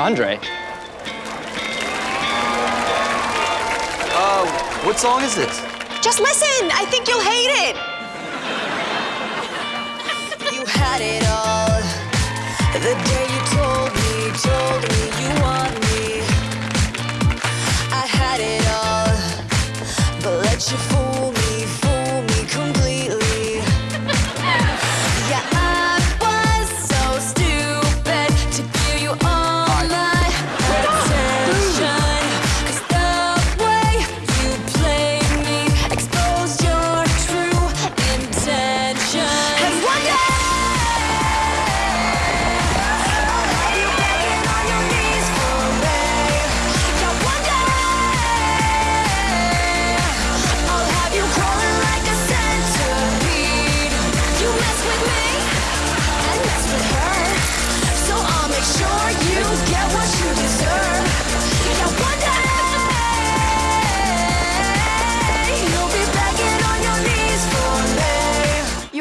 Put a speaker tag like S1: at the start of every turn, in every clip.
S1: Andre?
S2: Uh, what song is it?
S3: Just listen. I think you'll hate it.
S4: You had it all the day you told me, told me you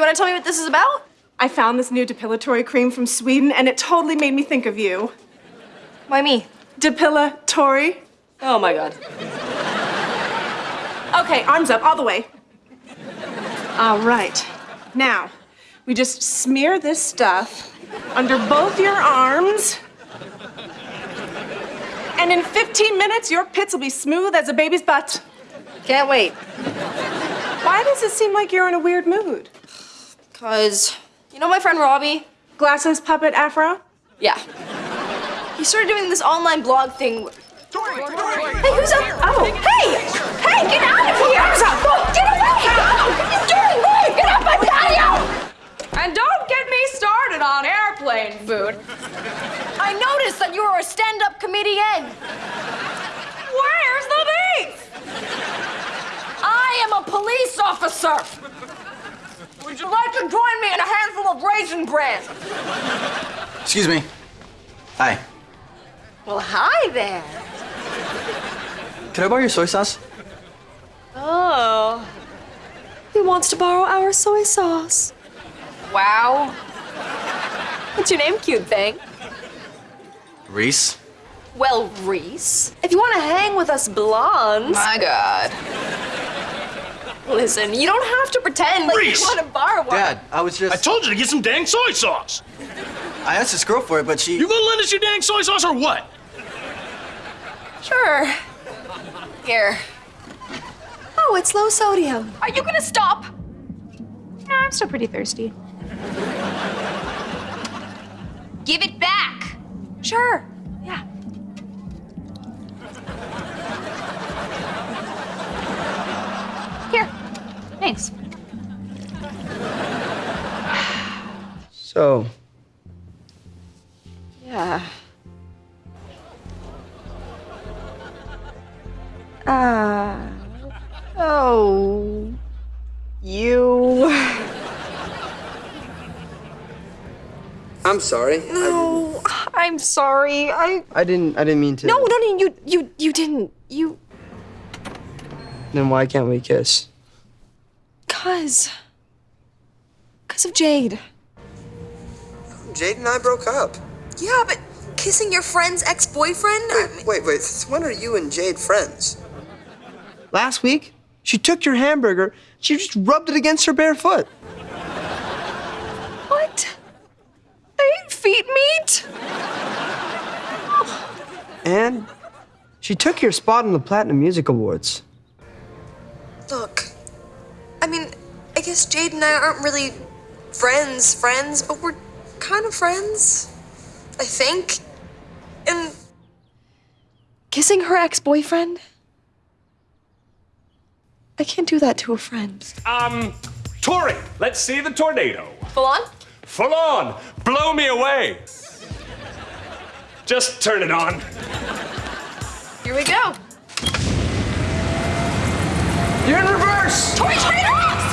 S4: want to
S3: tell me what this is about?
S5: I found this new depilatory cream from Sweden and it totally made me think of you.
S3: Why me?
S5: Depilatory.
S3: Oh my god.
S5: Okay, arms up, all the way. All right. Now, we just smear this stuff under both your arms. And in 15 minutes, your pits will be smooth as a baby's butt.
S3: Can't wait.
S5: Why does it seem like you're in a weird mood?
S3: Cause you know my friend Robbie?
S5: Glasses, puppet, afro?
S3: Yeah. He started doing this online blog thing.
S5: Tori,
S3: Hey, who's up? Oh, hey! Hey, get out of here! Who's up? Get away! Oh, what are you doing? Wait, get off my patio!
S6: And don't get me started on airplane food.
S3: I noticed that you were a stand-up comedian.
S6: Where's the beef?
S3: I am a police officer. Would you like to join me in a handful of raisin bread?
S2: Excuse me. Hi.
S3: Well, hi there.
S2: Can I borrow your soy sauce?
S3: Oh. He wants to borrow our soy sauce. Wow. What's your name, cute thing?
S2: Reese.
S3: Well, Reese, if you want to hang with us blondes.
S6: My God.
S3: Listen, you don't have to pretend like
S7: Reese!
S3: you want to borrow one.
S2: Dad, I was just.
S7: I told you to get some dang soy sauce.
S2: I asked this girl for it, but she.
S7: You gonna lend us your dang soy sauce or what?
S3: Sure. Here. Oh, it's low sodium. Are you gonna stop?
S5: No, I'm still pretty thirsty.
S3: Give it back. Sure. Yeah. Thanks.
S2: So,
S3: Yeah. Ah. oh. You.
S8: I'm sorry.
S3: No, I'm sorry. I.
S8: I didn't. I didn't mean to.
S3: No, no, no. You, you, you didn't. You.
S8: Then why can't we kiss?
S3: Cause. Cause of Jade.
S8: Jade and I broke up.
S4: Yeah, but kissing your friend's ex-boyfriend? I mean-
S8: Wait, wait. When are you and Jade friends? Last week, she took your hamburger. She just rubbed it against her bare foot.
S3: What? I ate feet meat?
S8: And she took your spot on the Platinum Music Awards.
S4: Guess Jade and I aren't really friends, friends, but we're kind of friends. I think. And
S3: Kissing her ex boyfriend? I can't do that to a friend.
S9: Um, Tori, let's see the tornado.
S3: Full on?
S9: Full on. Blow me away. Just turn it on.
S3: Here we go.
S8: You're in reverse!
S3: Tori, turn it off!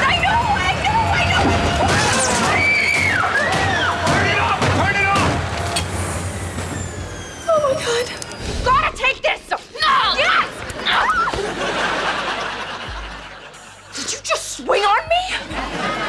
S3: God.
S6: Gotta take this! No! Yes!
S3: Did you just swing on me?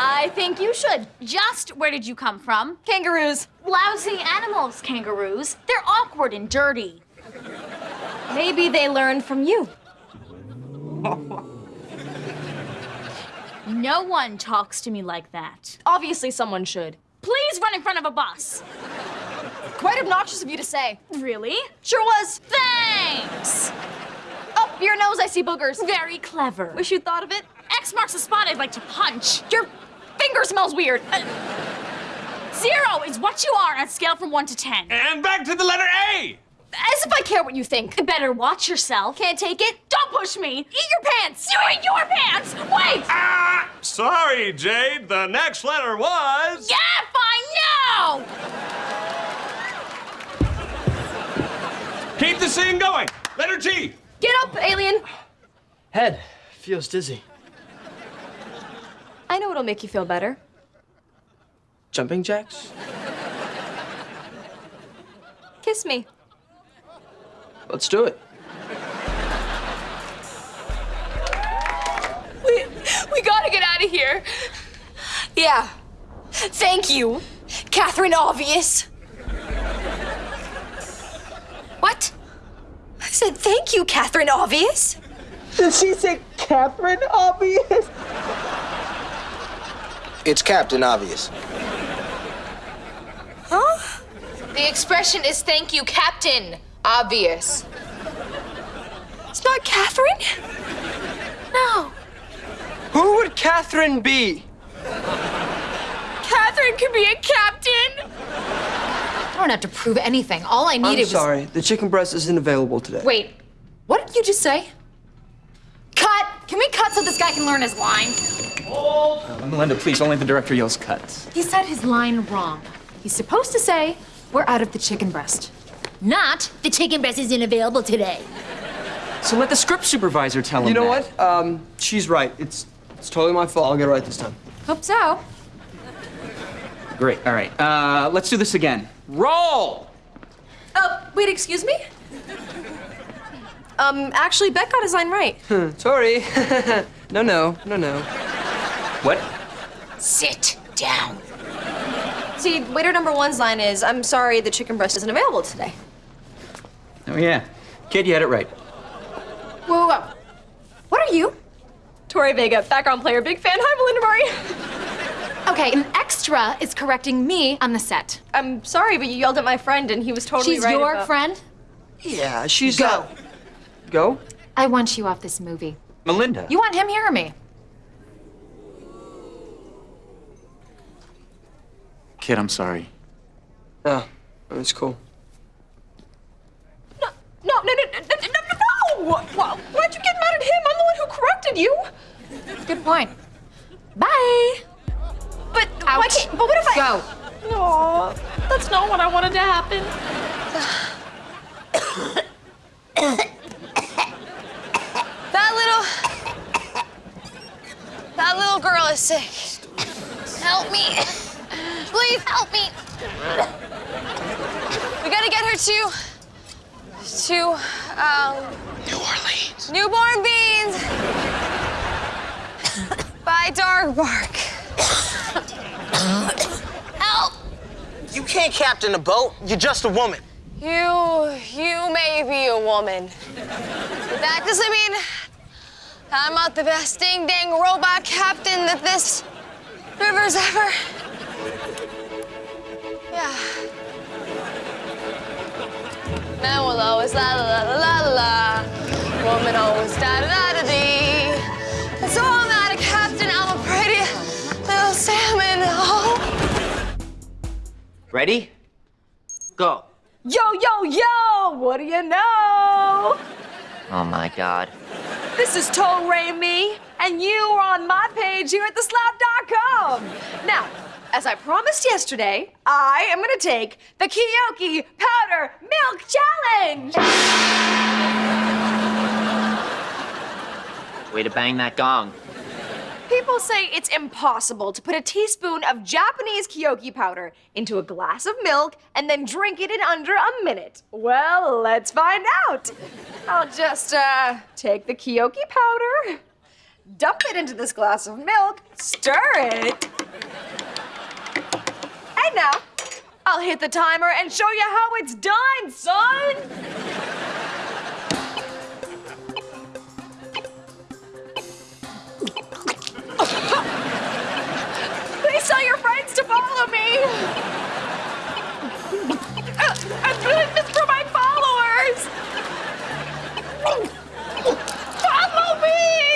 S3: I think you should.
S1: Just where did you come from?
S3: Kangaroos.
S1: Lousy animals, kangaroos. They're awkward and dirty.
S3: Maybe they learned from you.
S1: No one talks to me like that.
S3: Obviously, someone should.
S1: Please run in front of a bus.
S3: Quite obnoxious of you to say.
S1: Really?
S3: Sure was.
S1: Thanks.
S3: Up your nose, I see boogers.
S1: Very clever.
S3: Wish you'd thought of it.
S1: X marks the spot I'd like to punch.
S3: Your finger smells weird.
S1: Uh, Zero is what you are on a scale from one to ten.
S9: And back to the letter A!
S3: As if I care what you think.
S1: Better watch yourself.
S3: Can't take it?
S1: Don't push me.
S3: Eat your pants.
S1: You eat your pants. Wait.
S9: Ah! Sorry, Jade. The next letter was.
S1: Yeah, fine. No.
S9: Keep the scene going. Letter G.
S3: Get up, alien.
S2: Head feels dizzy.
S3: I know it'll make you feel better.
S8: Jumping jacks?
S3: Kiss me.
S8: Let's do it.
S3: We, we gotta get out of here. Yeah. Thank you, Catherine Obvious. What? I said thank you, Catherine Obvious.
S8: Did she say Catherine Obvious? It's Captain Obvious.
S3: Huh?
S6: The expression is thank you, Captain. Obvious.
S3: It's not Catherine? No.
S8: Who would Catherine be?
S3: Catherine could be a captain.
S6: I don't have to prove anything. All I needed
S8: I'm
S6: needed was.
S8: sorry, the chicken breast isn't available today.
S6: Wait, what did you just say? Cut! Can we cut so this guy can learn his line?
S2: Melinda, please, only the director yells cuts.
S6: He said his line wrong. He's supposed to say, we're out of the chicken breast. Not, the chicken breast isn't available today.
S2: So let the script supervisor tell him
S8: You know
S2: that.
S8: what? Um, she's right. It's it's totally my fault. I'll get it right this time.
S6: Hope so.
S2: Great. All right. Uh, let's do this again. Roll.
S3: Oh, wait, excuse me? Um, actually, Beck got his line right.
S8: Sorry. no, no, no, no.
S2: What?
S6: Sit down.
S3: See, waiter number one's line is, I'm sorry, the chicken breast isn't available today.
S2: Oh yeah. Kid, you had it right.
S6: Whoa, whoa, whoa. What are you?
S3: Tori Vega, background player, big fan. Hi, Melinda Murray.
S6: Okay, an extra is correcting me on the set.
S3: I'm sorry, but you yelled at my friend, and he was totally
S6: She's
S3: right.
S6: She's your
S3: about-
S6: friend?
S8: Yeah, she's
S6: Go.
S8: uh, go.
S6: I want you off this movie.
S2: Melinda.
S6: You want him here or me?
S2: Kid, I'm sorry.
S8: Oh, it's cool.
S3: No, no, no, no, no, no, no, no! Why, why'd you get mad at him? I'm the one who corrected you.
S6: Good point. Bye.
S3: But why can't? But what if I?
S6: Go.
S3: No, that's not what I wanted to happen.
S6: That little. That little girl is sick. Help me. Please help me. We gotta get her to. to, um. New Orleans. Newborn Beans. By Dog Bark. Help!
S8: You can't captain a boat. You're just a woman.
S6: You, you may be a woman. But that doesn't mean I'm not the best ding dang robot captain that this river's ever. Man will always la la la la la la. Woman always da da da da dee. And so I'm not a captain, I'm a pretty little salmon. Oh.
S10: Ready? Go.
S3: Yo, yo, yo! What do you know?
S10: Oh my god.
S3: This is Toe Ray Me, and you are on my page here at theslap.com. Now, as I promised yesterday, I am gonna take the Kiyoki Powder Milk Challenge.
S10: Way to bang that gong.
S3: People say it's impossible to put a teaspoon of Japanese Kiyoki powder into a glass of milk and then drink it in under a minute. Well, let's find out. I'll just uh, take the Kiyoki powder, dump it into this glass of milk, stir it. And now, I'll hit the timer and show you how it's done, son. Please tell your friends to follow me. I'm doing this for my followers. Follow me.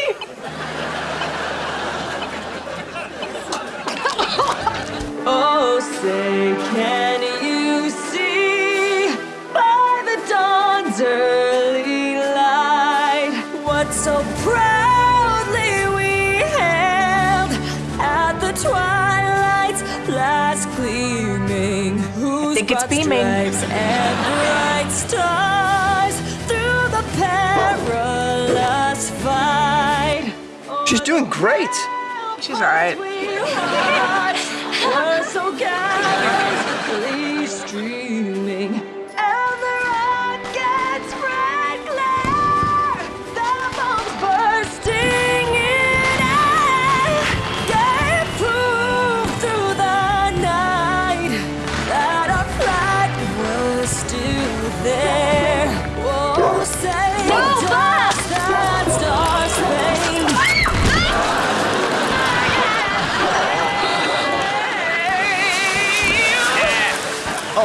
S4: Oh, say, can you see by the dawn's early light what so proudly we hailed at the twilight's last gleaming? Whose
S5: Think it's
S4: broad
S5: beaming.
S4: stripes and bright stars through the perilous fight.
S8: She's doing great.
S5: She's all right.
S4: We're so gallantly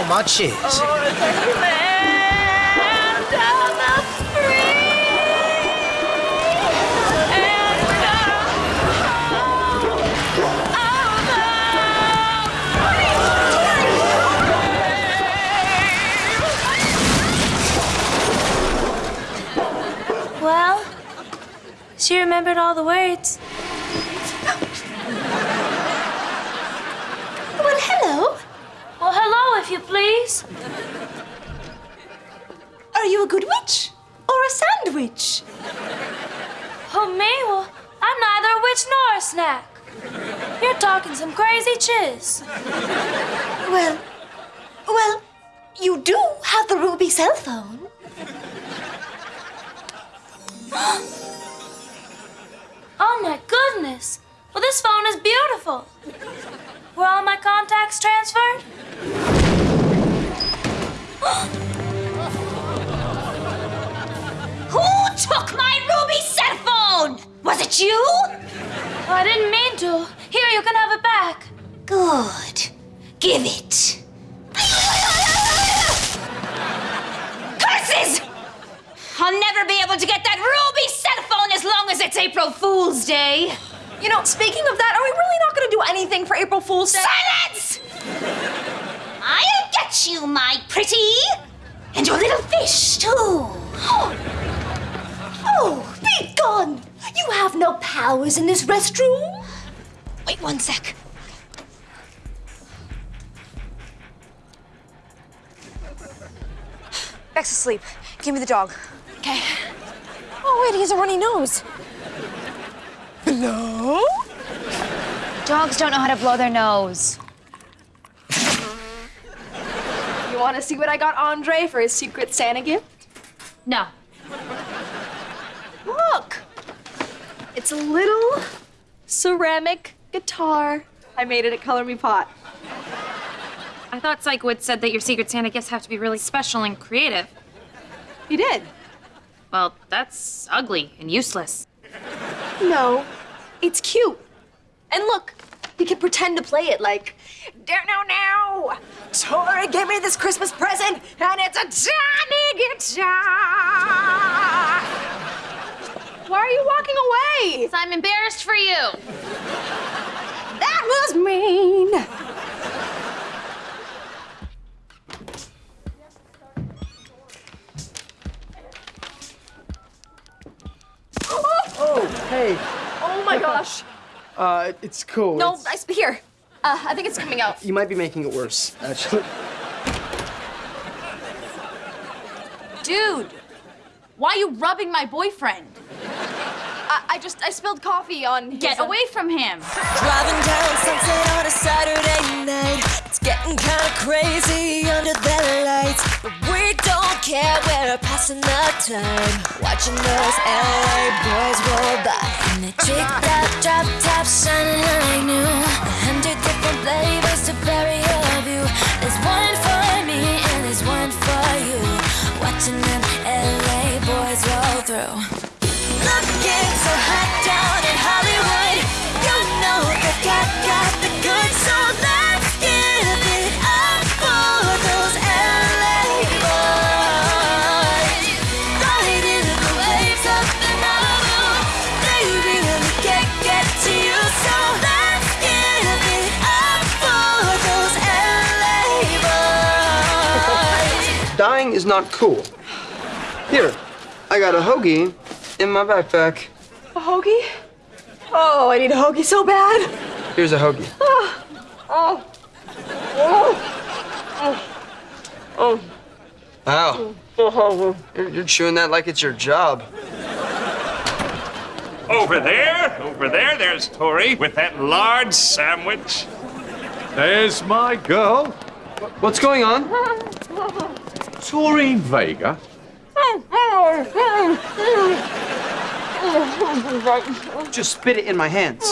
S4: Oh,
S8: my cheese.
S11: Well, she remembered all the words. Well, hello. Well, hello, if you please.
S3: Are you a good witch or a sandwich?
S11: Oh, me? Well, I'm neither a witch nor a snack. You're talking some chiz.
S3: Well, well, you do have the ruby cell phone.
S11: Oh my goodness! Well, this phone is beautiful. Were all my contacts transferred?
S1: Who took my ruby cell phone? Was it you?
S11: Oh, I didn't mean to. Here, you can have it back.
S1: Good. Give it. Curses! I'll never be able to get that ruby cell phone as long as it's April Fool's Day.
S3: You know, speaking of that, are we really not going to do anything for April Fool's Day?
S1: Silence! I'll get you, my pretty. And your little fish, too.
S3: Oh, oh be gone! You have no powers in this restroom.
S1: Wait one sec.
S3: Back to sleep. Give me the dog. Okay. Oh, wait, he has a runny nose. Hello?
S6: Dogs don't know how to blow their nose.
S3: You want to see what I got Andre for his secret Santa gift?
S1: No.
S3: Look! It's a little ceramic guitar. I made it at Color Me Pot.
S12: I thought Sikowitz said that your Secret Santa gifts have to be really special and creative.
S3: You did?
S12: Well, that's ugly and useless.
S3: No, it's cute. And look, he can pretend to play it like, now, now, now. Tori gave me this Christmas present, and it's a tiny guitar. Why are you walking away?
S12: I'm embarrassed for you.
S3: That was mean.
S8: Oh, hey.
S3: Oh my gosh.
S8: Uh, it's cool.
S3: No,
S8: It's-
S3: I, here. Uh, I think it's coming out.
S8: you might be making it worse, actually.
S1: Dude, why are you rubbing my boyfriend?
S3: I, I I just I spilled coffee on. his,
S11: Get
S3: uh,
S11: away from him.
S4: Driving down Sunset on a Saturday night. It's getting kinda crazy under the lights. Care, we're passing the time. Watching those LA boys roll by. And they tricked out drop tops shining like new. A hundred different flavors to vary your view. There's one for me and there's one for you. Watching them LA boys roll through. Looking so hot down in Hollywood. You know that got
S8: not cool. Here, I got a hoagie in my backpack.
S3: A hoagie? Oh, I need a hoagie so bad.
S8: Here's a hoagie.
S3: Ah, oh, oh, oh, oh.
S8: Wow.
S3: oh.
S8: You're, you're chewing that like it's your job.
S9: Over there, over there, there's Tori with that large sandwich.
S13: There's my girl,
S8: What's going on?
S13: Tori Vega.
S8: Just spit it in my hands.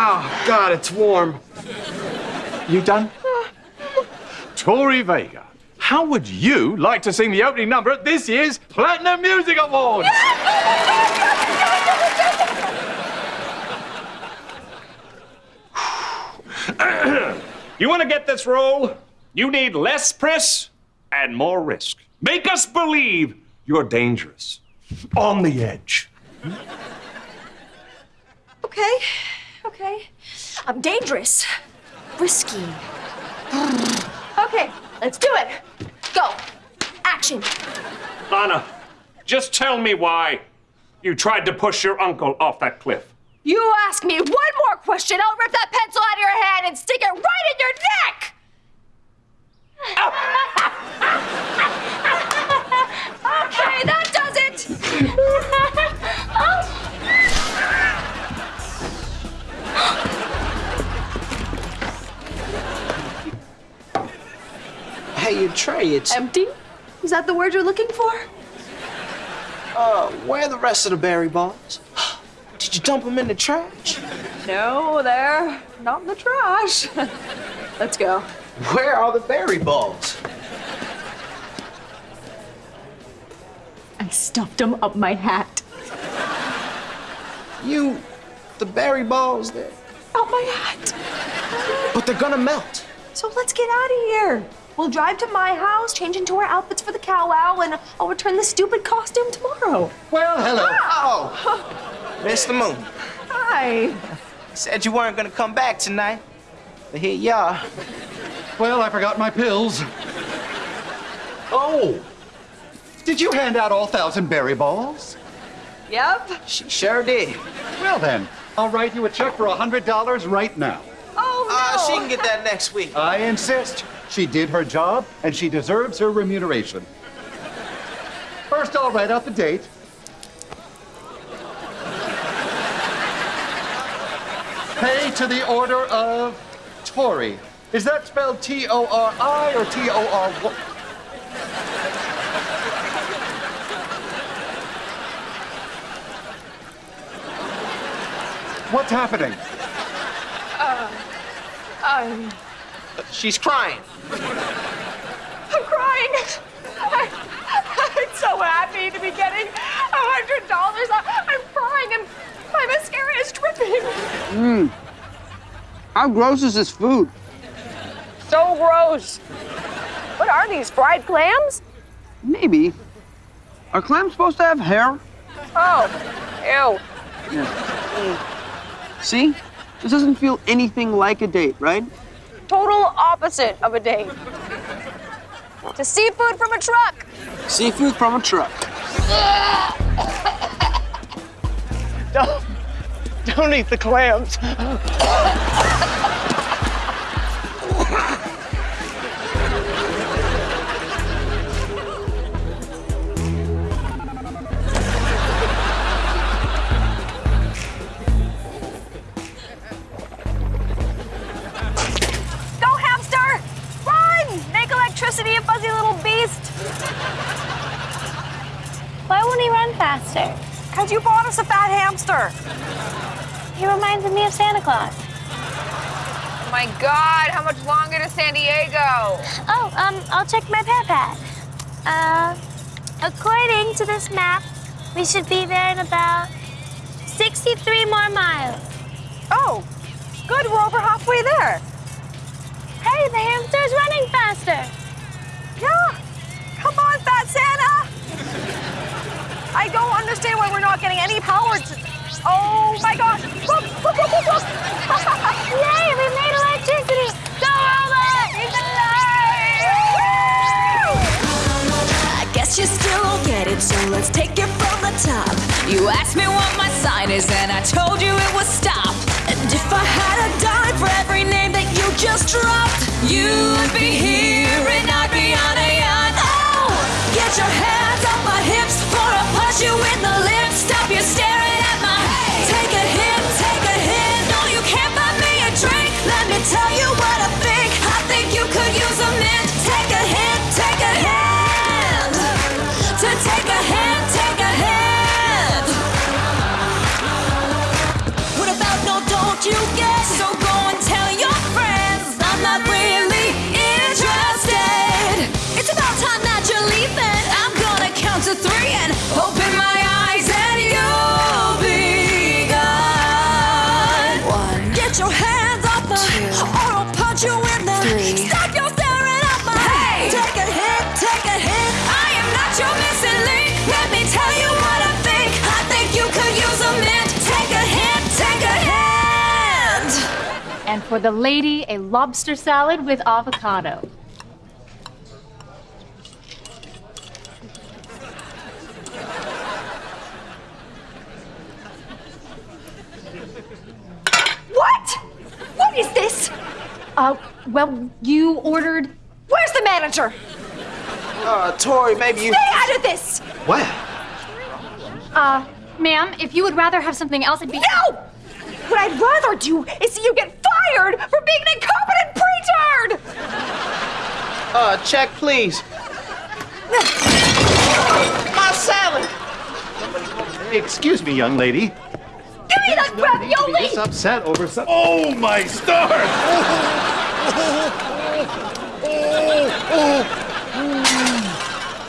S8: Oh, God, it's warm.
S13: You done? Tori Vega. How would you like to sing the opening number at this year's Platinum Music Awards?
S9: You want to get this role? You need less press and more risk. Make us believe you're dangerous. On the edge.
S3: Okay, okay. I'm dangerous, risky. okay, let's do it. Go. Action.
S9: Lana, just tell me why you tried to push your uncle off that cliff.
S3: You ask me one more question, I'll rip that pencil out of your hand and stick it right in your neck. okay, that does it.
S8: Hey, your tray, it's.
S3: Empty? Is that the word you're looking for?
S8: Uh, where are the rest of the berry balls? Did you dump them in the trash?
S3: No, they're not in the trash. Let's go.
S8: Where are the berry balls?
S3: I stuffed them up my hat.
S8: You. The berry balls there.
S3: Up my hat.
S8: But they're gonna melt.
S3: So let's get out of here. We'll drive to my house, change into our outfits for the cow wow, and I'll return the stupid costume tomorrow.
S8: Well, hello. Ah! Oh, Mr. Moon.
S3: Hi.
S14: Said you weren't gonna come back tonight. But here you are.
S13: Well, I forgot my pills. Oh! Did you hand out all thousand berry balls?
S3: Yep.
S14: She sure did.
S13: Well then, I'll write you a check for a hundred dollars right now.
S3: Oh no.
S14: Uh, she can get that next week.
S13: I insist. She did her job, and she deserves her remuneration. First, I'll write out the date. Pay to the order of Tori. Is that spelled T-O-R-I or T-O-R? What's happening?
S3: Uh, I'm,
S14: She's crying.
S3: I'm crying. I, I'm so happy to be getting a hundred dollars. I'm crying and my mascara is dripping.
S8: Mmm. How gross is this food?
S3: So gross. What are these, fried clams?
S8: Maybe. Are clams supposed to have hair?
S3: Oh, ew. Hmm.
S8: See? This doesn't feel anything like a date, right?
S3: Total opposite of a date. To seafood from a truck.
S8: Seafood from a truck.
S14: Don't, don't eat the clams.
S11: Go, hamster! Run! Make electricity a fuzzy little beast! Why won't he run faster?
S3: Because you bought us a fat hamster.
S11: He reminds me of Santa Claus.
S6: Oh my God, how much longer to San Diego?
S11: Oh, um, I'll check my pad pad. Uh, according to this map, we should be there in about 63 more miles.
S3: Oh, good. We're over halfway there.
S11: Hey, the hamster's running faster.
S3: Yeah. Come on, Fat Santa. I don't understand why we're not getting any power to. Oh my gosh. Look, look, look, look.
S11: Yay, we made electricity. Go, robot! It's
S4: I guess you still don't get it, so let's take it from the top. You asked me what my sign is, and I told you it was stop. And if I had a dime for every name that you just dropped, you'd be here and I'd be on a yacht. Oh, get your hands off my hips before I punch you in the lips. Stop your staring
S15: for the lady, a lobster salad with avocado.
S3: What? What is this?
S15: Uh, well, you ordered.
S3: Where's the manager?
S8: Uh, Tori, maybe you.
S3: Stay out of this!
S8: What?
S15: Uh, ma'am, if you would rather have something else, it'd be.
S3: No! What I'd rather do is see you get fired for being an incompetent pretard!
S8: Uh, check, please. My salad!
S13: Excuse me, young lady.
S3: Give me that ravioli!
S13: This upset over some. Oh my stars!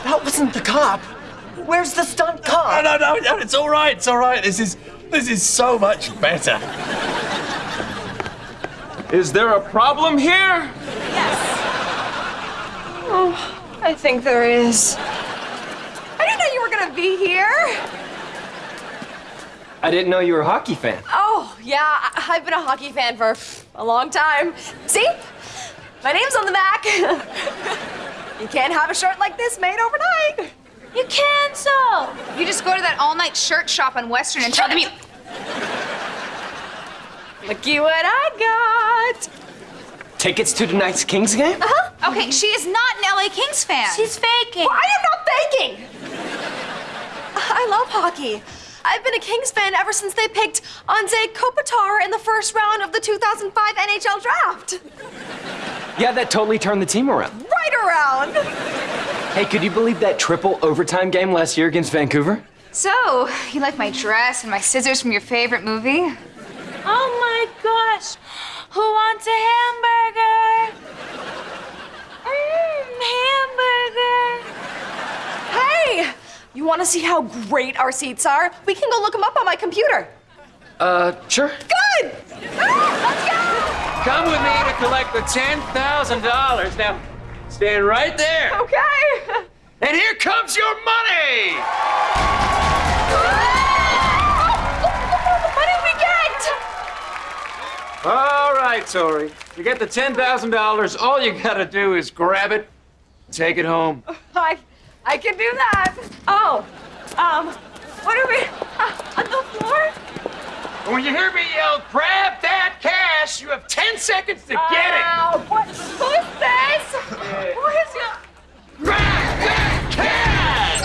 S8: That wasn't the cop. Where's the stunt cop?
S16: No, no, no, no, it's all right, it's all right. This is this is so much better.
S17: Is there a problem here? Yes.
S3: Oh, I think there is. I didn't know you were gonna be here.
S17: I didn't know you were a hockey fan.
S3: Oh, yeah, I- I've been a hockey fan for a long time. See? My name's on the back. you can't have a shirt like this made overnight.
S11: You cancel!
S6: You just go to that all-night shirt shop on Western and tell them you.
S3: Looky what I got.
S17: Tickets to tonight's Kings game?
S6: Uh-huh. Okay, she is not an LA Kings fan.
S11: She's faking.
S3: Well, I am not faking. I love hockey. I've been a Kings fan ever since they picked Anze Kopitar in the first round of the 2005 NHL draft.
S17: Yeah, that totally turned the team around.
S3: Right around.
S17: Hey, could you believe that triple overtime game last year against Vancouver?
S6: So, you like my dress and my scissors from your favorite movie?
S11: Oh my gosh. Who wants a hamburger? Mmm, hamburger.
S3: Hey, you want to see how great our seats are? We can go look them up on my computer.
S17: Uh, sure.
S3: Good. Ah,
S2: Come with me to collect the $10,000. Now, stand right there.
S3: Okay.
S2: And here comes your money!
S3: What did we get?
S2: All right, Tori. You get the $10,000. All you gotta do is grab it, take it home.
S3: I, I can do that. Oh, um, what are we uh, on the floor?
S2: When you hear me yell, grab that cash, you have 10 seconds to get it.
S3: What? Who is this? Who is you?
S2: Grab that cash!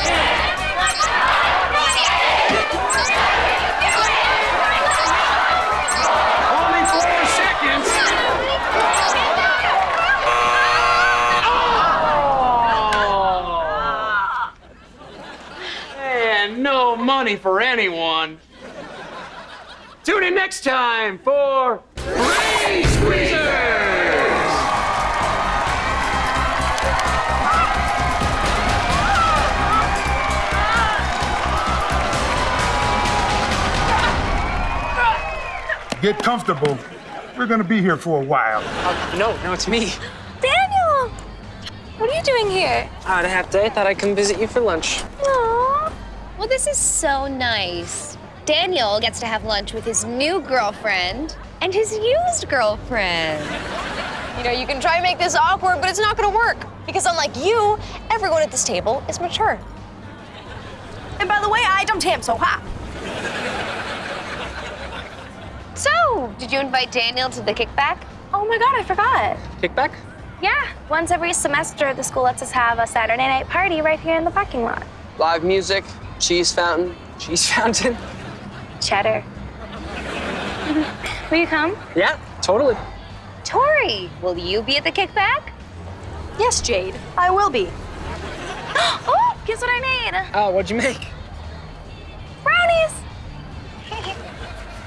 S2: Only four seconds. Oh. And no money for anyone. Tune in next time for Brain Squeezers!
S18: Get comfortable. We're gonna be here for a while.
S19: Uh, no, no, it's me.
S11: Daniel! What are you doing here?
S19: I had a half day. I thought I'd come visit you for lunch.
S11: Aww.
S20: Well, this is so nice. Daniel gets to have lunch with his new girlfriend and his used girlfriend.
S6: You know, you can try and make this awkward, but it's not gonna work. Because unlike you, everyone at this table is mature.
S3: And by the way, I don't ham so hot.
S20: So, did you invite Daniel to the kickback?
S11: Oh my god, I forgot.
S19: Kickback?
S11: Yeah, once every semester, the school lets us have a Saturday night party right here in the parking lot.
S19: Live music, cheese fountain, cheese fountain.
S11: Cheddar. Will you come?
S19: Yeah, totally.
S20: Tori, will you be at the kickback?
S3: Yes, Jade, I will be.
S11: oh, guess what I made?
S19: Oh, what'd you make?
S11: Brownies.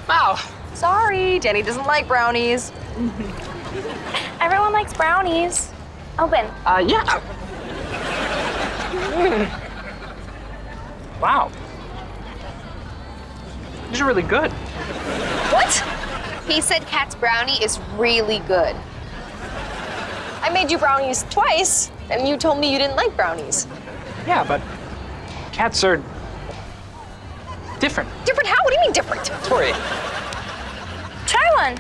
S19: Wow.
S3: Sorry, Danny doesn't like brownies.
S11: Everyone likes brownies. Open.
S19: Uh, yeah. Mm. Wow. These are really good.
S20: What? He said Cat's brownie is really good.
S6: I made you brownies twice, and you told me you didn't like brownies.
S19: Yeah, but cats are different.
S6: Different how? What do you mean different?
S19: Tori,
S11: Try one.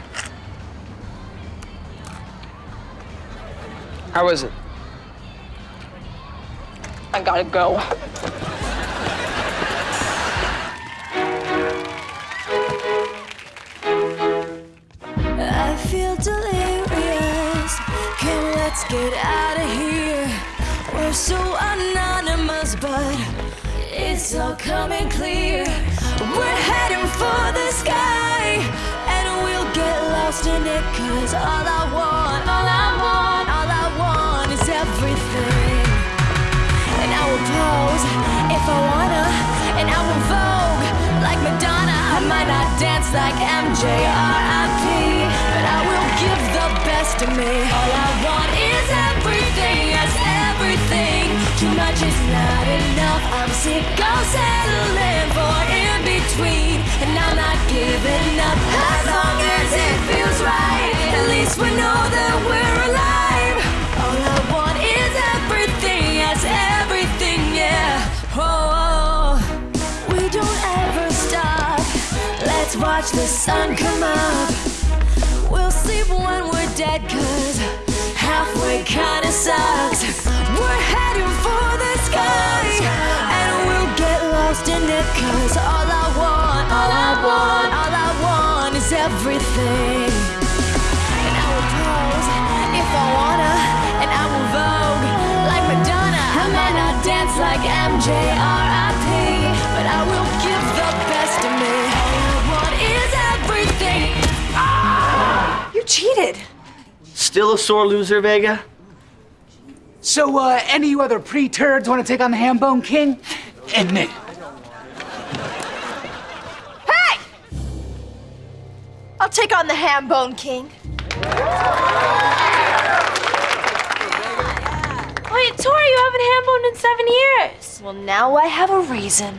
S19: how was it?
S6: I gotta go.
S4: Let's get out of here. We're so anonymous, but it's all coming clear. We're heading for the sky, and we'll get lost in it. Cause all I want, all I want, all I want is everything. And I will pose if I wanna, and I will vogue like Madonna. I might not dance like MJ R.I.P., but I will best of me. All I want is everything, yes, everything. Too much is not enough. I'm sick of settling for in between, and I'm not giving up as long as it feels right. At least we know that we're alive. All I want is everything, yes, everything, yeah. Oh, we don't ever stop. Let's watch the sun come up. Sleep when we're dead, cause halfway kinda sucks. We're heading for the sky, and we'll get lost in it, cause all I want, all I want, all I want is everything. And I will pose if I wanna, and I will vogue like Madonna. I might not dance like MJ R.I.P., but I will give
S3: cheated.
S21: Still a sore loser, Vega?
S22: So, uh, any of you other pre-turds want to take on the Hambone King? And me.
S3: Hey! I'll take on the Hambone king.
S11: Wait, Tori, you haven't ham boned in seven years.
S3: Well, now I have a reason.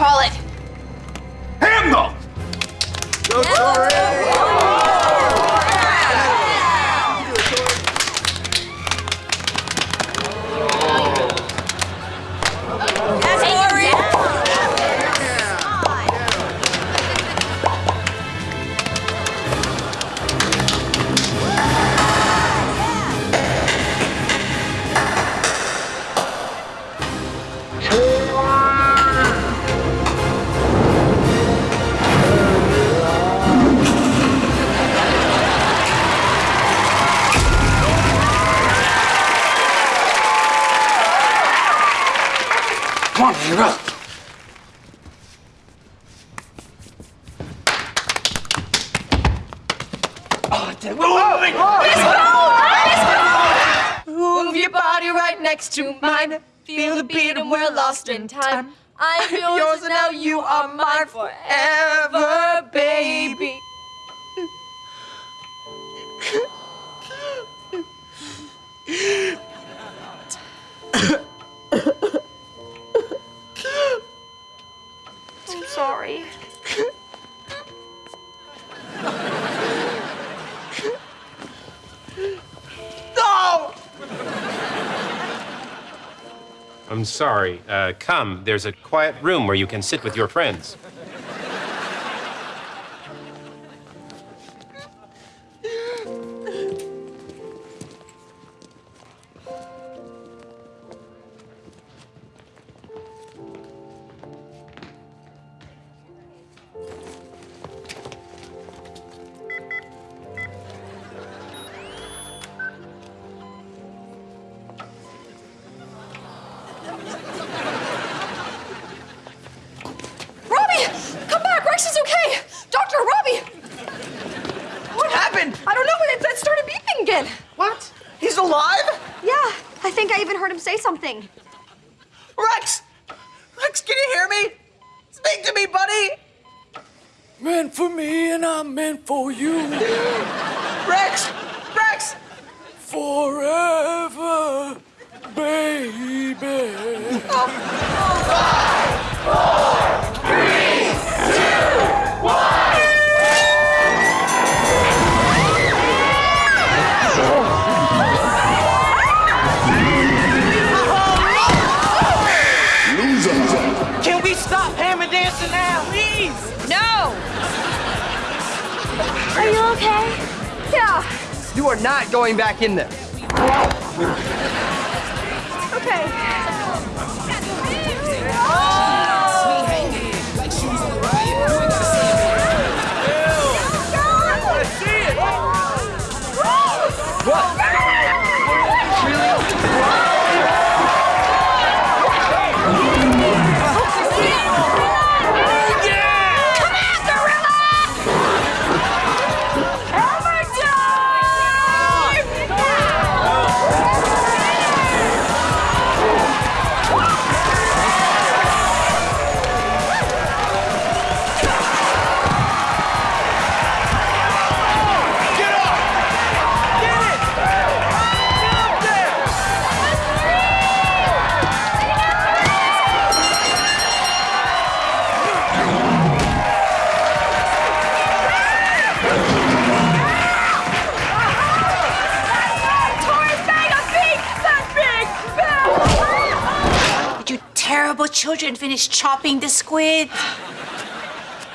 S3: Call it. I'm
S11: sorry.
S23: Uh, come, there's a quiet room where you can sit with your friends.
S8: Going back in there.
S1: Children finish chopping the squid?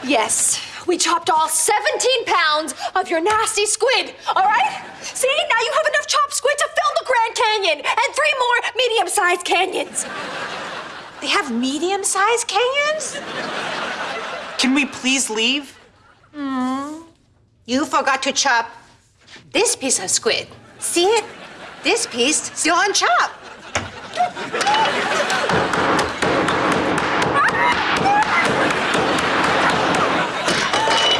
S3: Yes, we chopped all 17 pounds of your nasty squid, all right? See, now you have enough chopped squid to fill the Grand Canyon and three more medium sized canyons.
S1: They have medium sized canyons?
S14: Can we please leave?
S1: Hmm. You forgot to chop this piece of squid. See it? This piece still unchopped.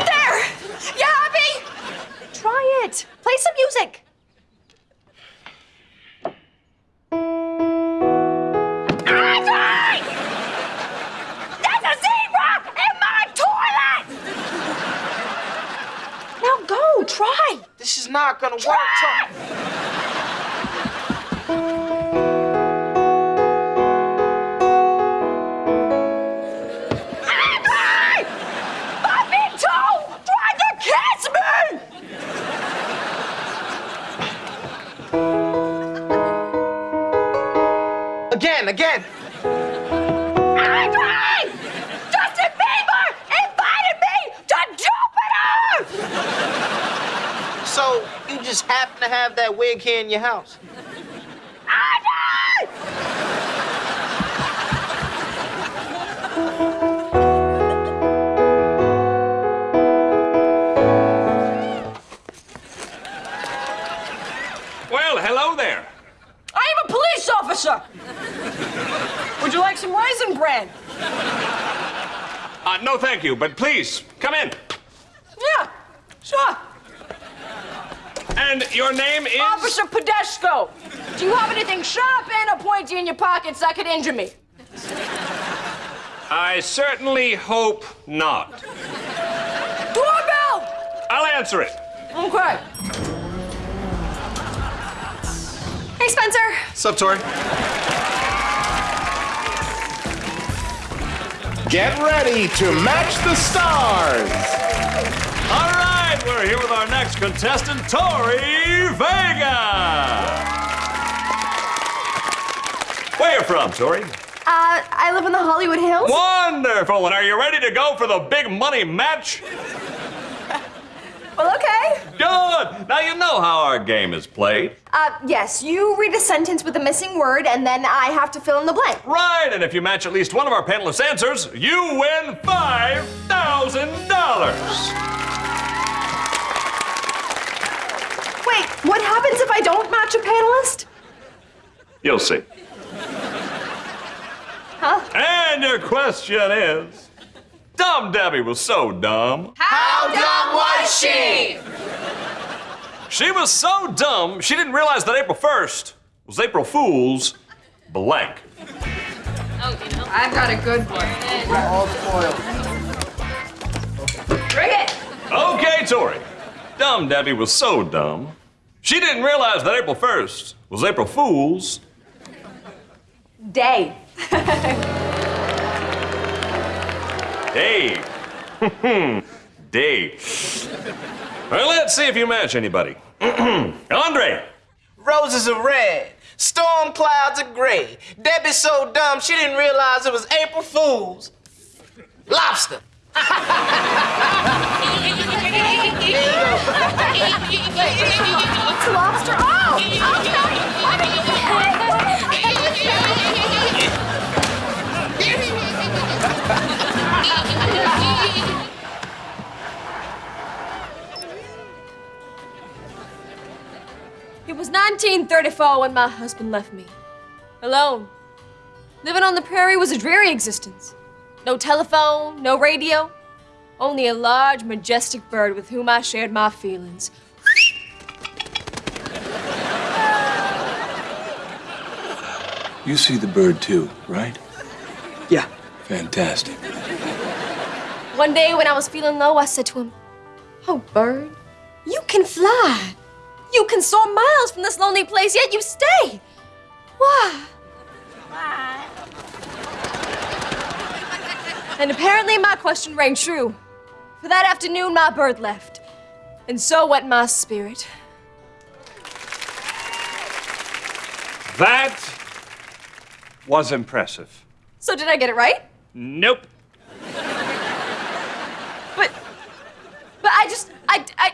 S3: There! You happy? Try it. Play some music.
S11: Andre! There's a zebra in my toilet!
S3: Now go, try.
S14: This is not gonna work.
S11: Andre!
S14: Have that wig here in your house?
S9: Well, hello there.
S3: I am a police officer. Would you like some raisin bran?
S9: Uh, no, thank you, but please, come in.
S3: Yeah, sure.
S9: And your name is?
S3: Officer Podeshko. Do you have anything sharp and a pointy in your pockets that could injure me?
S9: I certainly hope not.
S3: Doorbell!
S9: I'll answer it.
S3: Okay. Hey, Spencer.
S24: Sup, Tori?
S25: Get ready to match the stars.
S9: All right, we're here with our next contestant, Tori Vega. Where you from, Tori?
S3: Uh, I live in the Hollywood Hills.
S9: Wonderful. And are you ready to go for the big money match?
S3: Well, okay.
S9: Good. Now you know how our game is played.
S3: Uh, yes, you read a sentence with a missing word, and then I have to fill in the blank.
S9: Right, and if you match at least one of our panelists' answers, you win five thousand dollars.
S3: Wait, what happens if I don't match a panelist?
S9: You'll see.
S3: Huh?
S9: And your question is, Dumb Debbie was so dumb.
S3: How dumb was she?
S9: She was so dumb, she didn't realize that April 1st was April Fool's blank. Oh, you know.
S3: I've got a good one.
S8: All spoiled.
S3: Bring it.
S9: Okay, Tori. Dumb Debbie was so dumb, she didn't realize that April 1st was April Fool's.
S3: Day.
S9: Dave. Dave. Well, let's see if you match anybody. Andre.
S14: Roses are red, storm clouds are gray. Debbie's so dumb she didn't realize it was April Fool's. Lobster.
S3: It's lobster. Oh, It was 1934 when my husband left me. Alone. Living on the prairie was a dreary existence. No telephone, no radio. Only a large, majestic bird with whom I shared my feelings.
S26: You see the bird too, right?
S8: Yeah.
S26: Fantastic.
S3: One day when I was feeling low, I said to him, Oh, bird, you can fly. You can soar miles from this lonely place, yet you stay. Why? And apparently my question rang true. For that afternoon, my bird left. And so went my spirit.
S9: That was impressive.
S3: So did I get it right?
S9: Nope.
S3: But, but I just, I, I,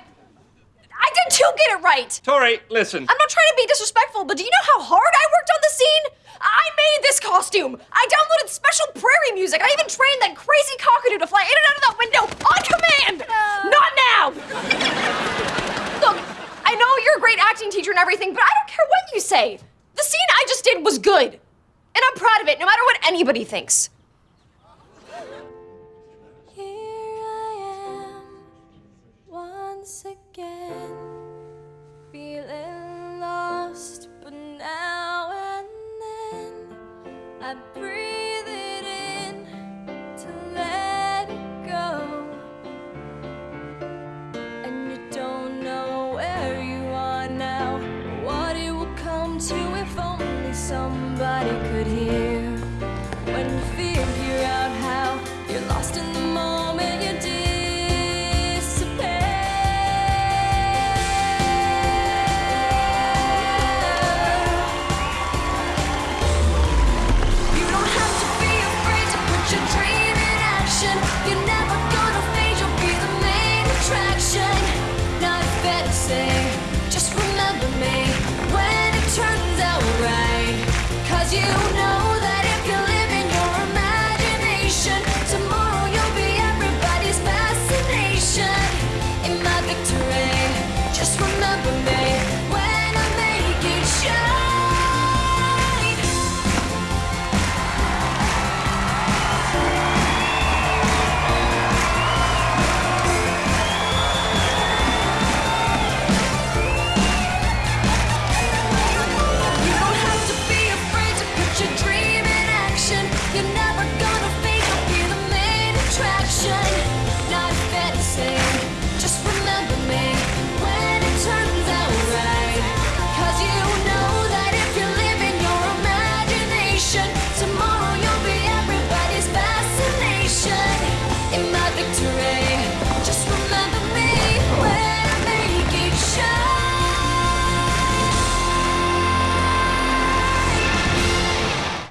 S3: I did too get it right.
S9: Tori, listen.
S3: I'm not trying to be disrespectful, but do you know how hard I worked on the scene? I made this costume. I downloaded special prairie music. I even trained that crazy cockatoo to fly in and out of that window on command. Not now. Look, I know you're a great acting teacher and everything, but I don't care what you say. The scene I just did was good. And I'm proud of it, no matter what anybody thinks.
S4: Once again. I breathe.